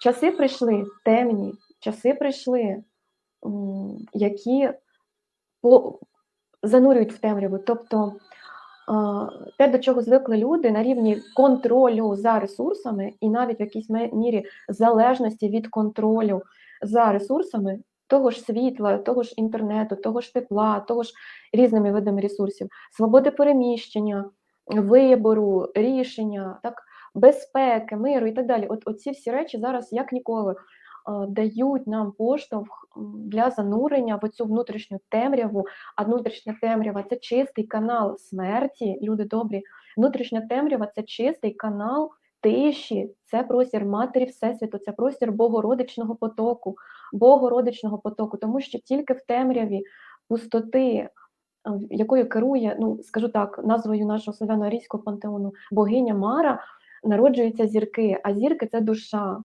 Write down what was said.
Часи прийшли темні, часи прийшли, які занурюють в темряву. Тобто, те, до чого звикли люди на рівні контролю за ресурсами і навіть в якійсь мірі залежності від контролю за ресурсами того ж світла, того ж інтернету, того ж тепла, того ж різними видами ресурсів, свободи переміщення, вибору, рішення, так, безпеки, миру і так далі. От оці всі речі зараз як ніколи, дають нам поштовх, для занурення в оцю внутрішню темряву, а внутрішня темрява- це чистий канал смерті, люди добрі. Внутрішня темрява- це чистий канал тиші, це простір Матері Всесвіту, це простір Богородичного потоку Богородичного потоку. Тому що тільки в темряві пустоти, якою керує, ну, скажу так, назвою нашого славяно-арійського пантеону, богиня Мара, народжуються зірки, а зірки- це душа.